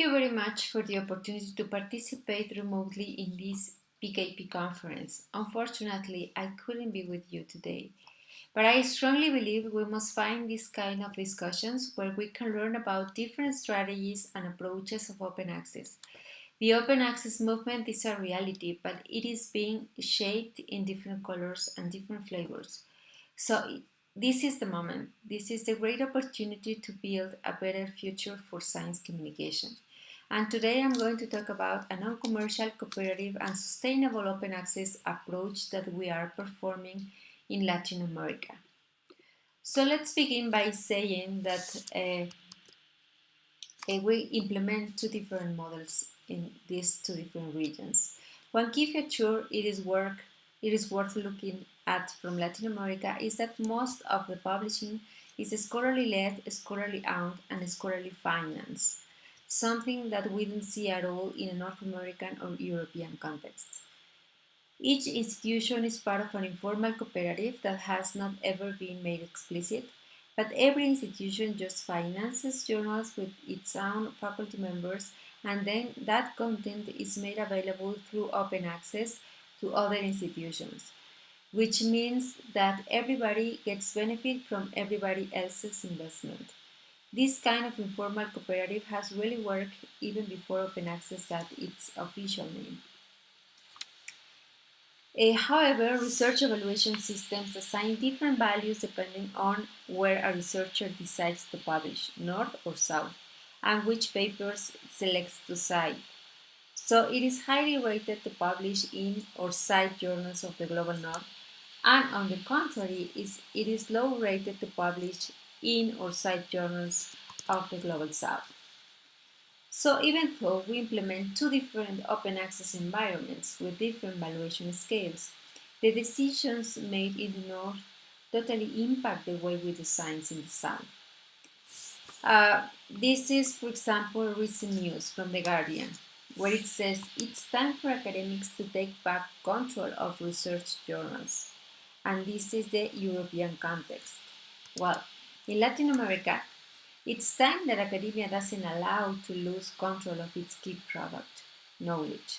you very much for the opportunity to participate remotely in this PKP conference. Unfortunately, I couldn't be with you today, but I strongly believe we must find this kind of discussions where we can learn about different strategies and approaches of open access. The open access movement is a reality, but it is being shaped in different colors and different flavors. So this is the moment. This is the great opportunity to build a better future for science communication. And today I'm going to talk about a non-commercial, cooperative and sustainable open access approach that we are performing in Latin America. So let's begin by saying that uh, we implement two different models in these two different regions. One key feature it is work it is worth looking at from Latin America is that most of the publishing is scholarly led, scholarly owned, and scholarly financed, something that we don't see at all in a North American or European context. Each institution is part of an informal cooperative that has not ever been made explicit, but every institution just finances journals with its own faculty members and then that content is made available through open access to other institutions, which means that everybody gets benefit from everybody else's investment. This kind of informal cooperative has really worked even before open access got its official name. Uh, however, research evaluation systems assign different values depending on where a researcher decides to publish, north or south, and which papers selects to cite. So it is highly rated to publish in or cite journals of the Global North, and on the contrary, it is low rated to publish in or side journals of the Global South. So even though we implement two different open access environments with different valuation scales, the decisions made in the North totally impact the way we design in the South. Uh, this is, for example, recent news from The Guardian where it says it's time for academics to take back control of research journals. And this is the European context. Well, in Latin America, it's time that academia doesn't allow to lose control of its key product, knowledge.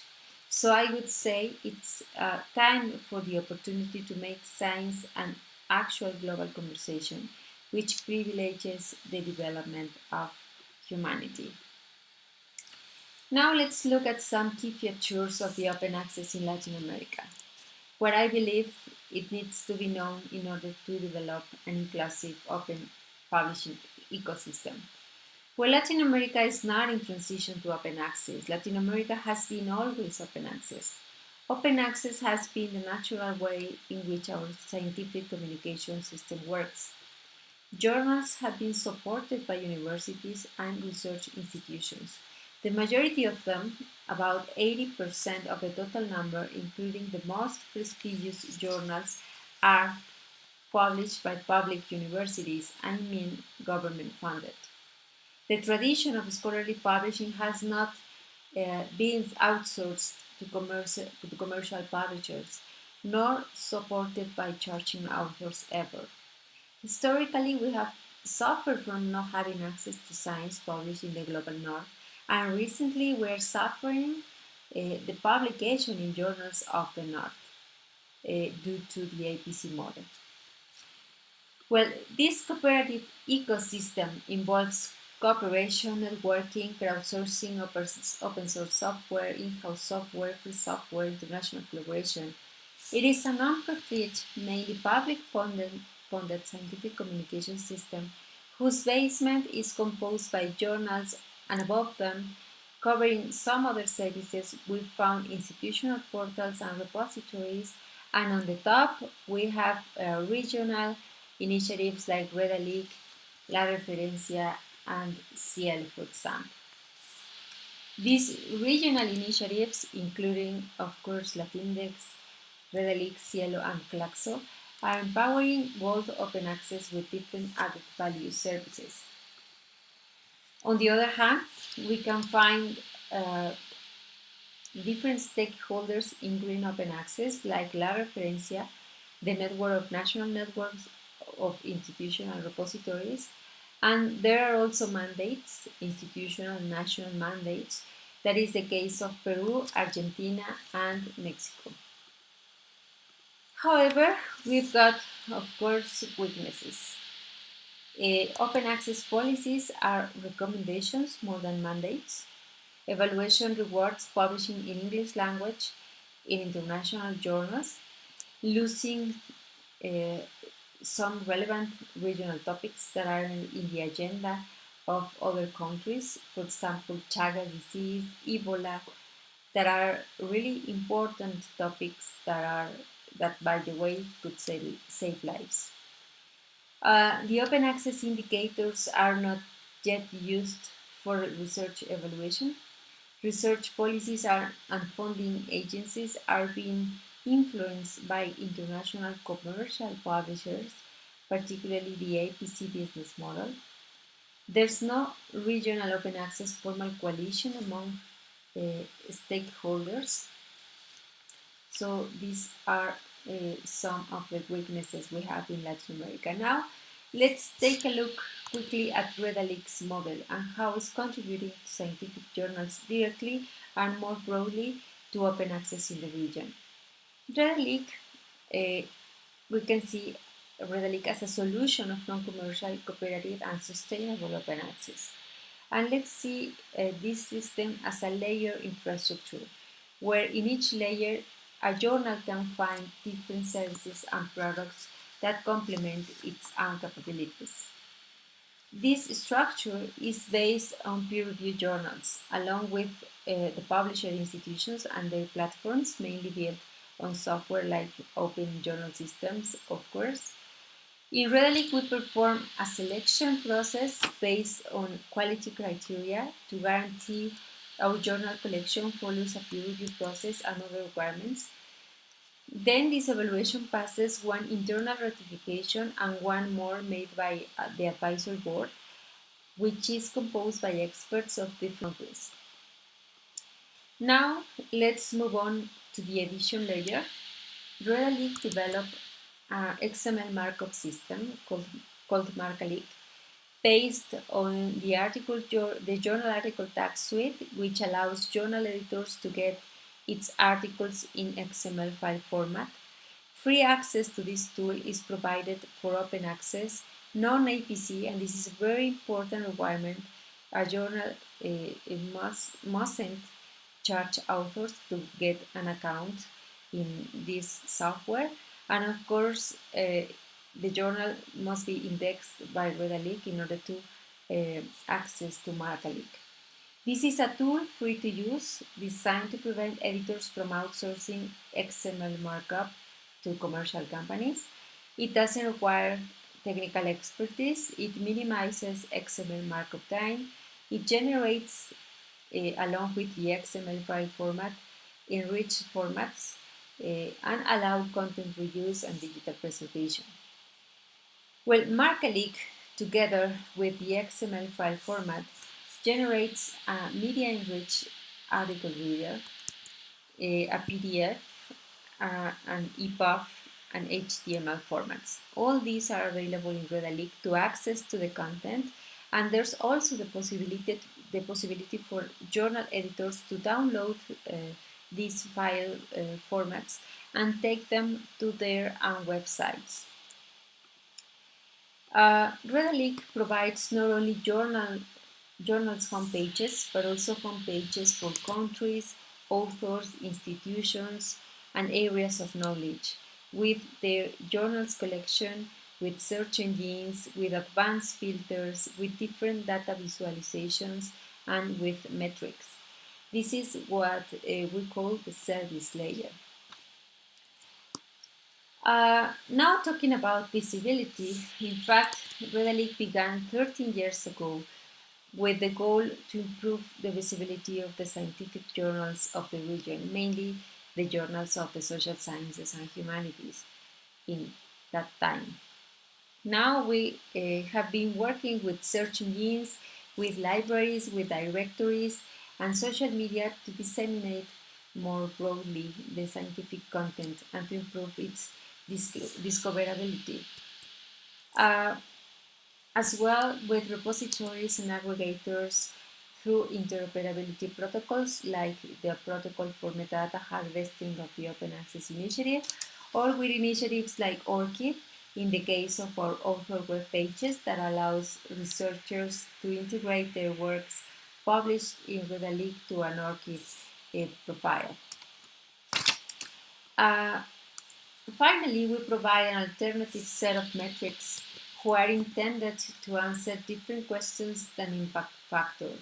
So I would say it's uh, time for the opportunity to make science an actual global conversation, which privileges the development of humanity. Now let's look at some key features of the open access in Latin America, where I believe it needs to be known in order to develop an inclusive open publishing ecosystem. Well, Latin America is not in transition to open access. Latin America has been always open access. Open access has been the natural way in which our scientific communication system works. Journals have been supported by universities and research institutions. The majority of them, about 80% of the total number, including the most prestigious journals, are published by public universities, I mean government funded. The tradition of scholarly publishing has not uh, been outsourced to commercial, to commercial publishers, nor supported by charging authors ever. Historically, we have suffered from not having access to science published in the global north and recently we're suffering uh, the publication in journals of the North uh, due to the APC model. Well, this cooperative ecosystem involves cooperation, networking, crowdsourcing, open source software, in-house software, free software, international collaboration. It is a non-profit, mainly public-funded funded scientific communication system whose basement is composed by journals and above them, covering some other services, we found institutional portals and repositories, and on the top, we have uh, regional initiatives like Redalyc, La Referencia, and SciELO, for example. These regional initiatives, including, of course, Latindex, Redalyc, SciELO, and CLACSO, are empowering both open access with different added value services. On the other hand, we can find uh, different stakeholders in green open access like La Referencia, the network of national networks of institutional repositories, And there are also mandates, institutional and national mandates. That is the case of Peru, Argentina, and Mexico. However, we've got, of course, weaknesses. Uh, open access policies are recommendations more than mandates. Evaluation rewards publishing in English language in international journals, losing uh, some relevant regional topics that are in the agenda of other countries, for example, Chagas disease, Ebola, that are really important topics that are that, by the way, could save, save lives. Uh, the open access indicators are not yet used for research evaluation. Research policies are, and funding agencies are being influenced by international commercial publishers, particularly the APC business model. There's no regional open access formal coalition among uh, stakeholders. So these are uh, some of the weaknesses we have in Latin America. Now, let's take a look quickly at Redalyc's model and how it's contributing to scientific journals directly and more broadly to open access in the region. Redalyc, uh, we can see Redalyc as a solution of non-commercial, cooperative and sustainable open access. And let's see uh, this system as a layer infrastructure, where in each layer a journal can find different services and products that complement its own capabilities. This structure is based on peer-reviewed journals, along with uh, the publisher institutions and their platforms, mainly built on software like Open Journal Systems, of course. In Redalyc, we perform a selection process based on quality criteria to guarantee our journal collection follows a peer review process and other requirements. Then this evaluation passes one internal ratification and one more made by uh, the advisory board, which is composed by experts of different fields. Now, let's move on to the edition layer. Redalyc developed an XML markup system called, called based on the article the journal article tag suite, which allows journal editors to get its articles in XML file format. Free access to this tool is provided for open access, non-APC, and this is a very important requirement. A journal uh, must, mustn't charge authors to get an account in this software. And of course, uh, the journal must be indexed by Redalyc in order to uh, access to Marcalyc. This is a tool free to use, designed to prevent editors from outsourcing XML markup to commercial companies. It doesn't require technical expertise, it minimizes XML markup time, it generates, along with the XML file format, enriched formats, uh, and allow content reuse and digital preservation. Well, Marcalyc, together with the XML file format, generates a media-enriched article reader, a, a PDF, uh, an EPUB, and HTML formats. All these are available in Redalyc to access to the content, and there's also the possibility, the possibility for journal editors to download uh, these file uh, formats and take them to their own websites. Uh, Redalyc provides not only journal, journals homepages, but also homepages for countries, authors, institutions, and areas of knowledge, with their journals collection, with search engines, with advanced filters, with different data visualizations, and with metrics. This is what uh, we call the service layer. Uh, now talking about visibility, in fact, Redalyc began 13 years ago with the goal to improve the visibility of the scientific journals of the region, mainly the journals of the social sciences and humanities in that time. Now we uh, have been working with search engines, with libraries, with directories, and social media to disseminate more broadly the scientific content and to improve its discoverability. Uh, as well with repositories and aggregators through interoperability protocols like the Protocol for Metadata Harvesting of the Open Access Initiative, or with initiatives like ORCID in the case of our author web pages that allows researchers to integrate their works published in Redalyc to an ORCID uh, profile. Uh, finally, we provide an alternative set of metrics who are intended to answer different questions than impact factor.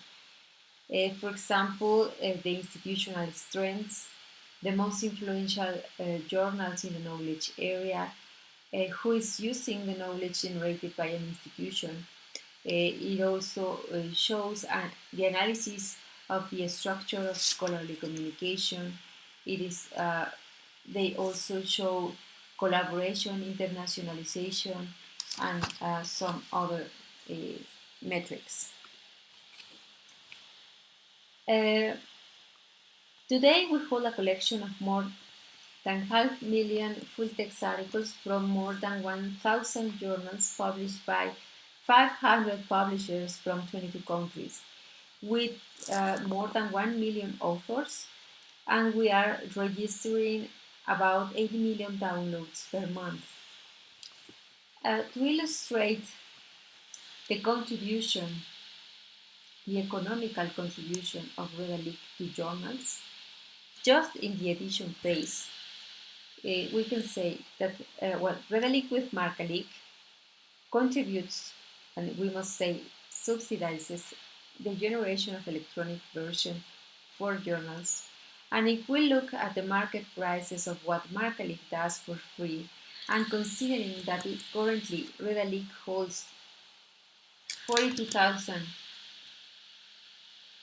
Uh, for example, uh, the institutional strengths, the most influential journals in the knowledge area, who is using the knowledge generated by an institution. Uh, it also uh, shows the analysis of the structure of scholarly communication. It is, they also show collaboration, internationalization, and uh, some other uh, metrics. Uh, today we hold a collection of more than half million full-text articles from more than 1,000 journals published by 500 publishers from 22 countries, with uh, more than 1 million authors, and we are registering about 80 million downloads per month. Uh, to illustrate the contribution, the economical contribution of Redalyc to journals, just in the edition phase, we can say that, uh, well, Redalyc with Marcalyc contributes, and we must say subsidizes, the generation of electronic version for journals. And if we look at the market prices of what Marcalyc does for free, and considering that it currently Redalyc holds 42,000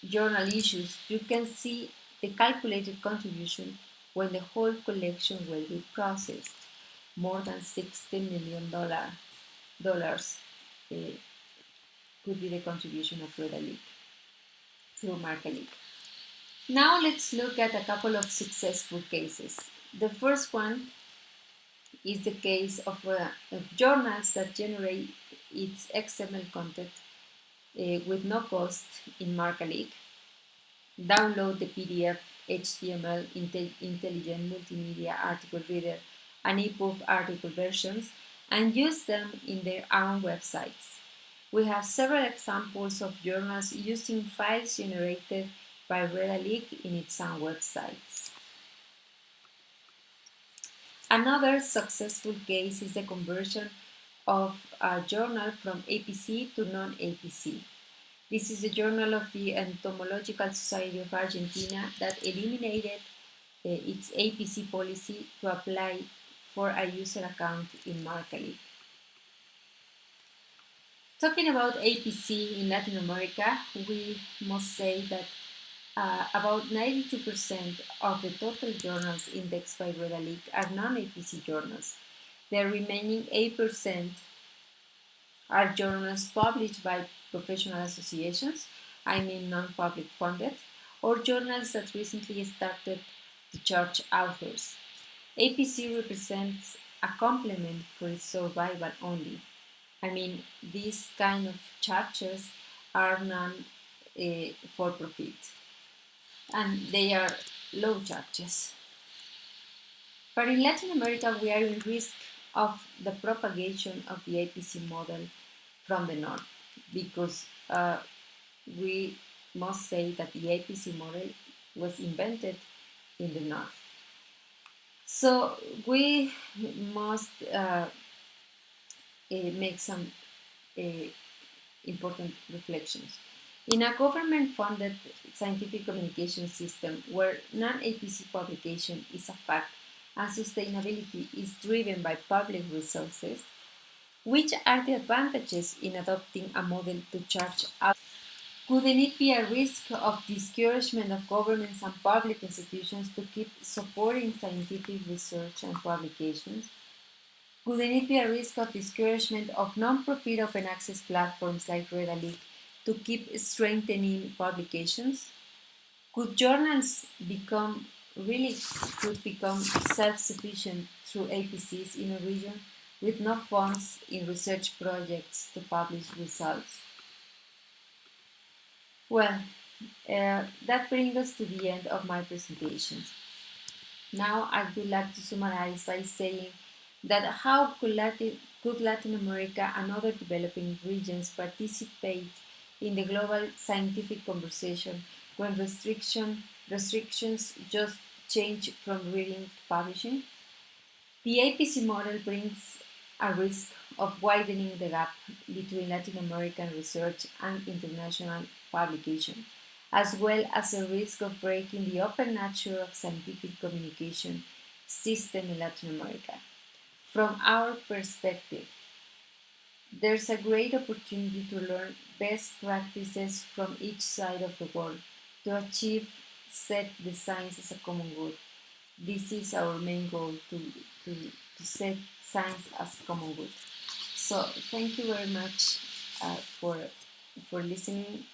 journal issues, you can see the calculated contribution when the whole collection will be processed. More than $60 million uh, could be the contribution of Redalyc through Marcalyc. Now let's look at a couple of successful cases. The first one is the case of, uh, of journals that generate its XML content uh, with no cost in Marcalyc. Download the PDF HTML Intelligent Multimedia Article Reader and EPUB article versions and use them in their own websites. We have several examples of journals using files generated by Redalyc in its own websites. Another successful case is the conversion of a journal from APC to non-APC. This is a journal of the Entomological Society of Argentina that eliminated uh, its APC policy to apply for a user account in Marcalyc. Talking about APC in Latin America, we must say that uh, about 92% of the total journals indexed by Redalyc are non-APC journals. The remaining 8% are journals published by professional associations, I mean non-public funded, or journals that recently started to charge authors. APC represents a complement for its survival only. I mean, these kind of charges are non-for-profit, uh, and they are low charges. But in Latin America, we are in risk of the propagation of the APC model from the north because uh, we must say that the APC model was invented in the north. So we must uh, uh, make some uh, important reflections. In a government-funded scientific communication system where non-APC publication is a fact and sustainability is driven by public resources, which are the advantages in adopting a model to charge out? Couldn't it be a risk of discouragement of governments and public institutions to keep supporting scientific research and publications? Couldn't it be a risk of discouragement of non-profit open access platforms like Redalyc to keep strengthening publications? Could journals become really could become self-sufficient through APCs in a region with no funds in research projects to publish results. Well, uh, that brings us to the end of my presentation. Now I would like to summarize by saying that how could Latin, could Latin America and other developing regions participate in the global scientific conversation when restriction, restrictions just change from reading to publishing? The APC model brings a risk of widening the gap between Latin American research and international publication, as well as a risk of breaking the open nature of scientific communication system in Latin America. From our perspective, there's a great opportunity to learn best practices from each side of the world to achieve set the science as a common good. This is our main goal to, to, to set science as a common good. So thank you very much uh, for, for listening